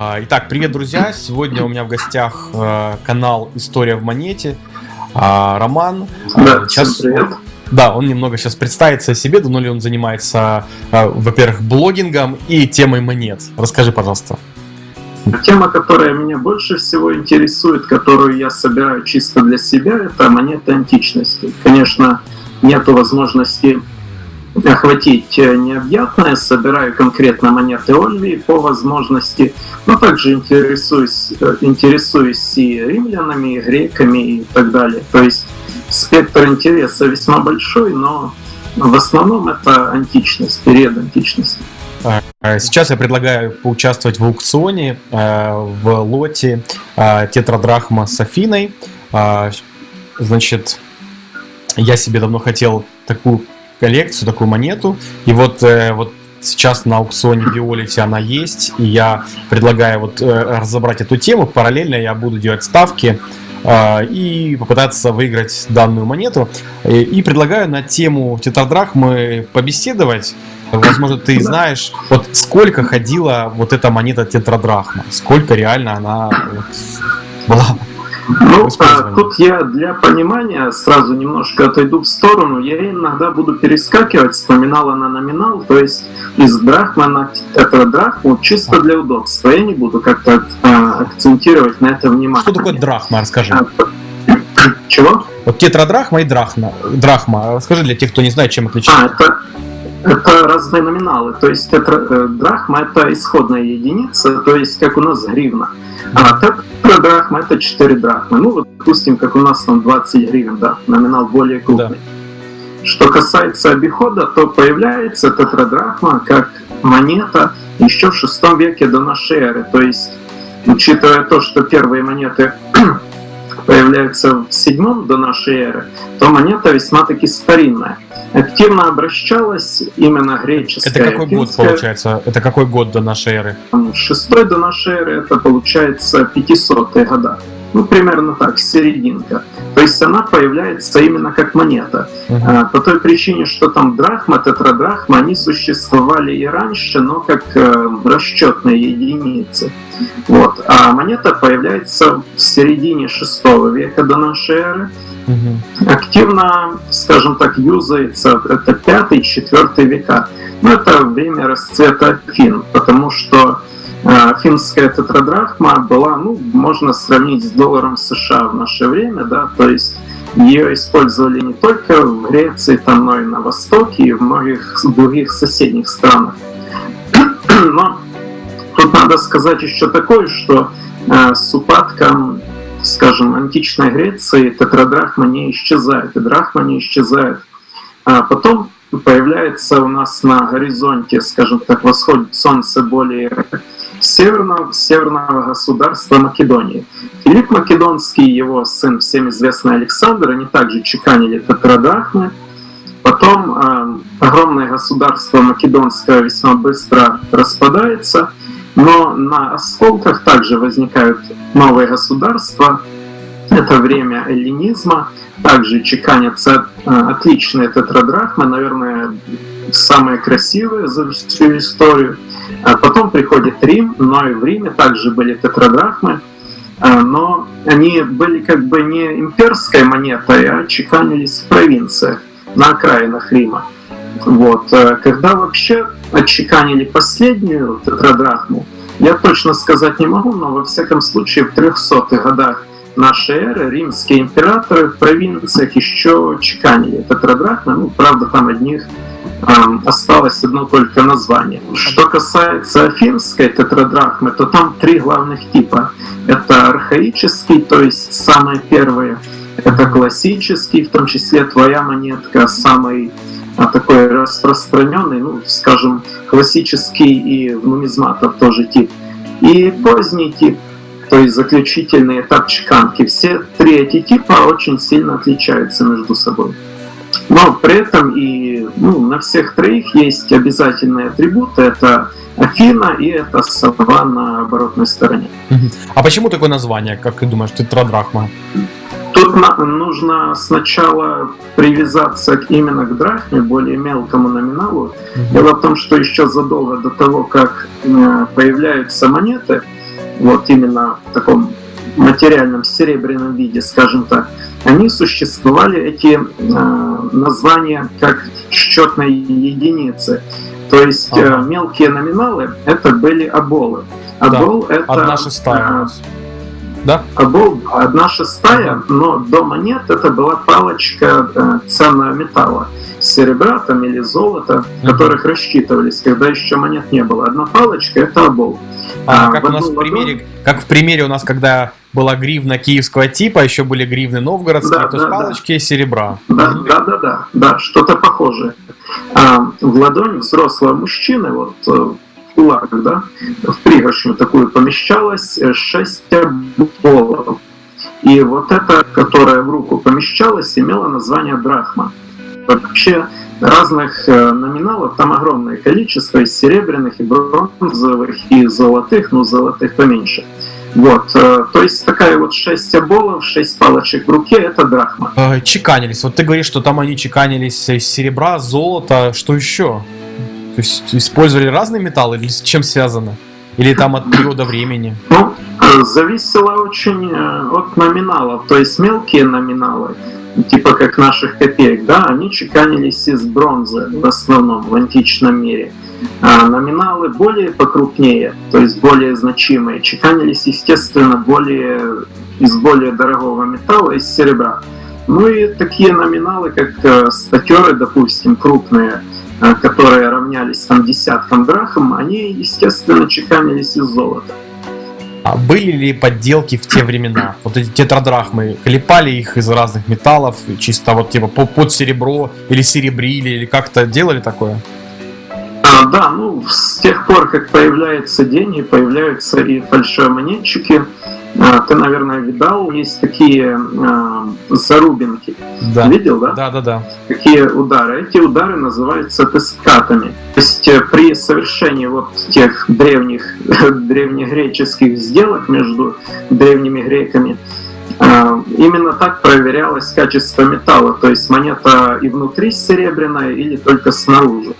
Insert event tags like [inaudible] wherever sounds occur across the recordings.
А, итак, привет, друзья! Сегодня у меня в гостях э, канал «История в монете». А, Роман. Да, сейчас... привет. Да, он немного сейчас представится о себе, давно ли он занимается, во-первых, блогингом и темой монет. Расскажи, пожалуйста. Тема, которая меня больше всего интересует, которую я собираю чисто для себя, это монеты античности. Конечно, нету возможности охватить э, необъятное, собираю конкретно монеты Ольвии по возможности, но также интересуюсь, э, интересуюсь и римлянами, и греками и так далее. То есть спектр интереса весьма большой, но в основном это античность, период античности. А, а сейчас я предлагаю поучаствовать в аукционе э, в лоте тетрадрахма с Афиной. А, значит, я себе давно хотел такую коллекцию, такую монету. И вот, э, вот сейчас на аукционе Violet она есть, и я предлагаю вот э, разобрать эту тему. Параллельно я буду делать ставки э, и попытаться выиграть данную монету. И, и предлагаю на тему тетрадрахмы побеседовать. Возможно, ты знаешь, вот сколько ходила вот эта монета тетрадрахма, сколько реально она вот была ну, а, тут я для понимания сразу немножко отойду в сторону. Я иногда буду перескакивать с номинала на номинал, то есть из драхма на это драхму чисто для удобства. Я не буду как-то а, акцентировать на это внимание. Что такое драхма, расскажи. А, чего? Вот тетрадрахма и драхма. драхма. Расскажи для тех, кто не знает, чем отличается. А, это, это [laughs] разные номиналы. То есть тетра, э, драхма это исходная единица, то есть как у нас гривна. А тетра драхма это 4 драхмы. Ну, вот, допустим, как у нас там 20 гривен, да, номинал более крупный. Да. Что касается обихода, то появляется тетрадрахма как монета еще в шестом веке до нашей эры. То есть, учитывая то, что первые монеты появляются в седьмом до нашей эры, то монета весьма-таки старинная. Активно обращалась именно греческая. Это какой финская. год получается? Это какой год до нашей эры? Шестой до нашей эры это получается 500-е года. Ну, примерно так, серединка. То есть она появляется именно как монета. Uh-huh. А, по той причине, что там драхма, тетрадрахма, они существовали и раньше, но как э, расчетные единицы. Вот. А монета появляется в середине шестого века до нашей эры. Uh-huh. Активно, скажем так, юзается это пятый, четвертый века. Но это время расцвета Афин, потому что финская тетрадрахма была, ну, можно сравнить с долларом США в наше время, да, то есть ее использовали не только в Греции, там, но и на Востоке и в многих других соседних странах. Но тут надо сказать еще такое, что э, с упадком, скажем, античной Греции тетрадрахма не исчезает, и драхма не исчезает. А потом появляется у нас на горизонте, скажем так, восходит солнце более северного, северного государства Македонии. Филипп Македонский и его сын, всем известный Александр, они также чеканили тетрадрахмы. Потом э, огромное государство македонское весьма быстро распадается, но на осколках также возникают новые государства. Это время эллинизма, также чеканятся э, отличные тетрадрахмы, наверное, самые красивые за всю историю. Приходит Рим, но и в Риме также были тетрадрахмы, а, но они были как бы не имперской монетой, а чеканились в провинциях, на окраинах Рима. Вот. А когда вообще отчеканили последнюю тетрадрахму, я точно сказать не могу, но во всяком случае в 300-х годах нашей эры римские императоры в провинциях еще чеканили тетрадрахмы, ну, правда, там одних осталось одно только название. Что касается афинской тетрадрахмы, то там три главных типа. Это архаический, то есть самые первые. Это классический, в том числе твоя монетка, самый а, такой распространенный, ну, скажем, классический и нумизматов тоже тип. И поздний тип, то есть заключительный этап чеканки. Все три эти типа очень сильно отличаются между собой. Но при этом и ну, на всех троих есть обязательные атрибуты. Это Афина и это сова на оборотной стороне. А почему такое название, как ты думаешь, тетрадрахма? Тут нужно сначала привязаться именно к драхме, более мелкому номиналу. Дело в том, что еще задолго до того, как э, появляются монеты, вот именно в таком материальном серебряном виде, скажем так, они существовали, эти э, названия, как счетные единицы. То есть ага. э, мелкие номиналы это были оболы. Обол да, это... Одна шестая. Э, да? Обол одна шестая, но до монет это была палочка э, ценного металла серебра там, или золота, mm-hmm. которых рассчитывались, когда еще монет не было. Одна палочка это обол. А, а как у нас в примере, как в примере у нас, когда была гривна киевского типа, еще были гривны новгородские, да, то да, палочки да. серебра. Да, mm-hmm. да, да, да, да, что-то похожее. А, в ладонь взрослого мужчины, вот э, в кулак, да, в пригоршню такую помещалось 6 оболов. И вот эта, которая в руку помещалась, имела название драхма. Вообще разных э, номиналов там огромное количество, из серебряных, и бронзовых, и золотых, но золотых поменьше. Вот, э, то есть такая вот 6 оболов, 6 палочек в руке, это драхма. Э, чеканились. Вот ты говоришь, что там они чеканились из серебра, золота, что еще? То есть использовали разные металлы или с чем связано? Или там от периода времени? Ну, зависело очень от номиналов, то есть мелкие номиналы типа как наших копеек, да, они чеканились из бронзы в основном в античном мире. А номиналы более покрупнее, то есть более значимые, чеканились, естественно, более из более дорогого металла, из серебра. Ну и такие номиналы, как э, статеры, допустим, крупные, э, которые равнялись там десяткам драхм, они, естественно, чеканились из золота. А были ли подделки в те времена? Вот эти тетрадрахмы, клепали их из разных металлов, чисто вот типа под серебро, или серебрили, или как-то делали такое? А, да, ну, с тех пор, как появляются деньги, появляются и фальшивомонетчики, ты, наверное, видал, есть такие а, зарубинки. Да. Видел, да? Да, да, да. Такие удары. Эти удары называются тескатами. То есть э, при совершении вот тех древних, [laughs] древнегреческих сделок между древними греками, Именно так проверялось качество металла, то есть монета и внутри серебряная или только снаружи.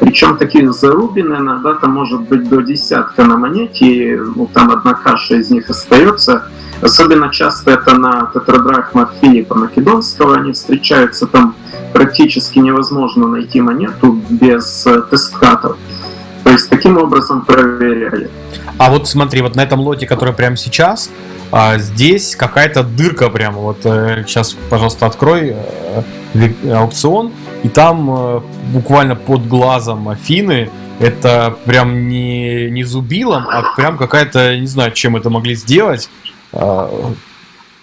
Причем таких зарубин иногда там может быть до десятка на монете, и ну, там одна каша из них остается. Особенно часто это на тетрадрахмах Филиппа Македонского, они встречаются там практически невозможно найти монету без э, тесткатов. То есть таким образом проверяли. А вот смотри, вот на этом лоте, который прямо сейчас, а здесь какая-то дырка прямо. Вот э, сейчас, пожалуйста, открой э, аукцион, и там э, буквально под глазом Афины это прям не, не зубилом, а прям какая-то, не знаю, чем это могли сделать. Э,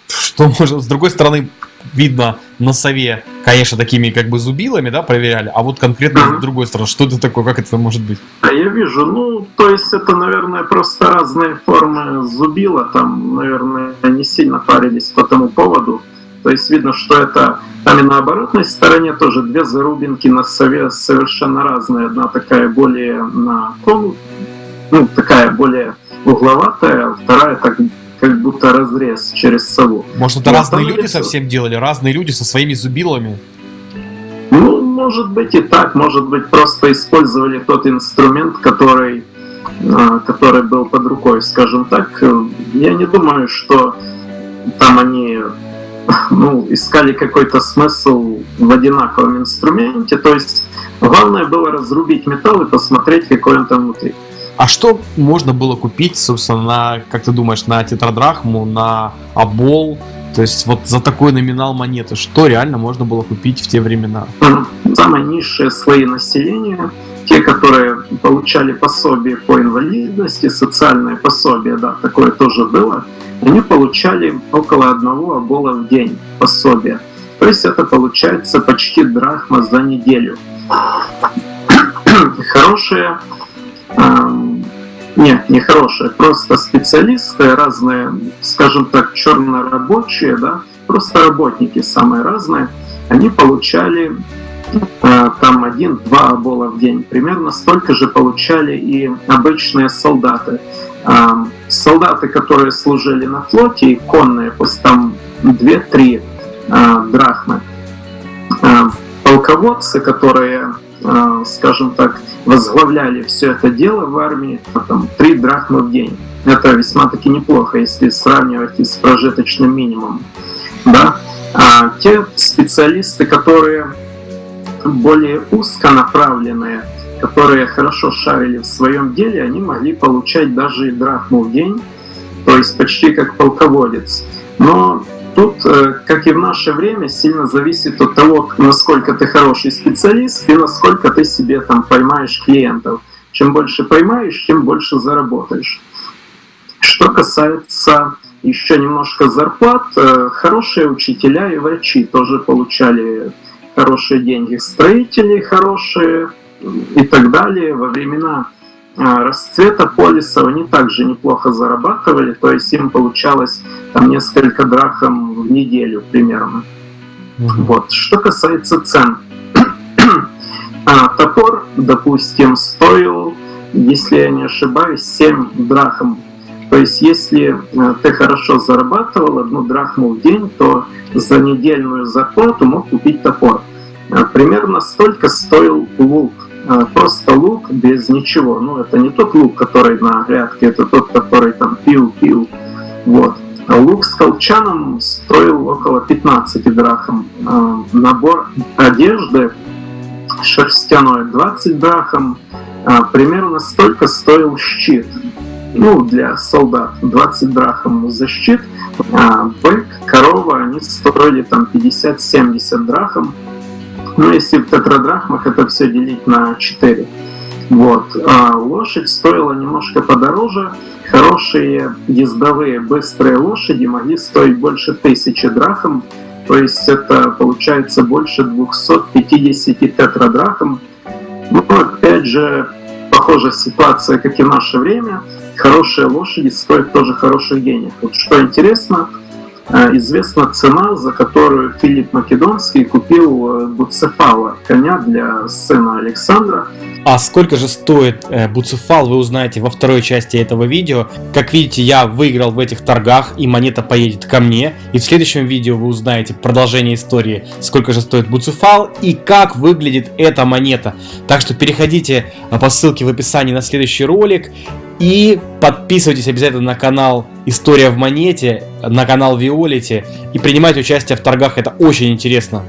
что может, с другой стороны, видно на сове, конечно, такими как бы зубилами, да, проверяли, а вот конкретно с другой стороны, что это такое, как это может быть? А я вижу, ну, то есть это, наверное, просто разные формы зубила, там, наверное, не сильно парились по тому поводу, то есть видно, что это там и на оборотной стороне тоже две зарубинки на сове совершенно разные, одна такая более на кон, ну, такая более угловатая, вторая так как будто разрез через сову. Может, это разные люди лицо... совсем делали? Разные люди со своими зубилами? Ну, может быть и так. Может быть, просто использовали тот инструмент, который, а, который был под рукой, скажем так. Я не думаю, что там они [laughs] ну, искали какой-то смысл в одинаковом инструменте. То есть главное было разрубить металл и посмотреть, какой он там внутри. А что можно было купить, собственно, на, как ты думаешь, на тетрадрахму, на обол? То есть вот за такой номинал монеты, что реально можно было купить в те времена? Самые низшие слои населения, те, которые получали пособие по инвалидности, социальное пособие, да, такое тоже было, они получали около одного обола в день пособия. То есть это получается почти драхма за неделю. Хорошие нет, не хорошие, просто специалисты разные, скажем так, чернорабочие, да, просто работники самые разные, они получали э, там один-два обола в день. Примерно столько же получали и обычные солдаты. Э, солдаты, которые служили на флоте, и конные, пусть там 2-3 э, драхмы. Полководцы, которые скажем так, возглавляли все это дело в армии, а там 3 драхмы в день. Это весьма-таки неплохо, если сравнивать с прожиточным минимумом. Да? А те специалисты, которые более узконаправленные, которые хорошо шарили в своем деле, они могли получать даже и драхму в день, то есть почти как полководец. Но тут, э, как и в наше время, сильно зависит от того, насколько ты хороший специалист и насколько ты себе там поймаешь клиентов. Чем больше поймаешь, тем больше заработаешь. Что касается еще немножко зарплат, э, хорошие учителя и врачи тоже получали хорошие деньги, строители хорошие и так далее. Во времена расцвета полисов они также неплохо зарабатывали, то есть им получалось там несколько драхом в неделю примерно. Вот. Что касается цен. [clears throat] а, топор, допустим, стоил, если я не ошибаюсь, 7 драхом. То есть если а, ты хорошо зарабатывал одну драхму в день, то за недельную зарплату мог купить топор. А, примерно столько стоил лук а, просто лук без ничего. Ну, это не тот лук, который на грядке, это тот, который там пил-пил. Вот. А лук с колчаном стоил около 15 драхм. А, набор одежды шерстяной 20 драхм. Примерно столько стоил щит. Ну, для солдат 20 драхм за щит. Бык, корова, они стоили там 50-70 драхм. Ну, если в тетрадрахмах это все делить на 4. Вот. А лошадь стоила немножко подороже. Хорошие ездовые быстрые лошади могли стоить больше тысячи драхм. То есть это получается больше 250 тетрадрахм. Ну, опять же, похожая ситуация, как и в наше время. Хорошие лошади стоят тоже хороших денег. Вот что интересно, известна цена, за которую Филипп Македонский купил Буцефала, коня для сына Александра. А сколько же стоит э, Буцефал, вы узнаете во второй части этого видео. Как видите, я выиграл в этих торгах, и монета поедет ко мне. И в следующем видео вы узнаете продолжение истории, сколько же стоит Буцефал и как выглядит эта монета. Так что переходите э, по ссылке в описании на следующий ролик и подписывайтесь обязательно на канал История в монете, на канал Виолити и принимайте участие в торгах, это очень интересно.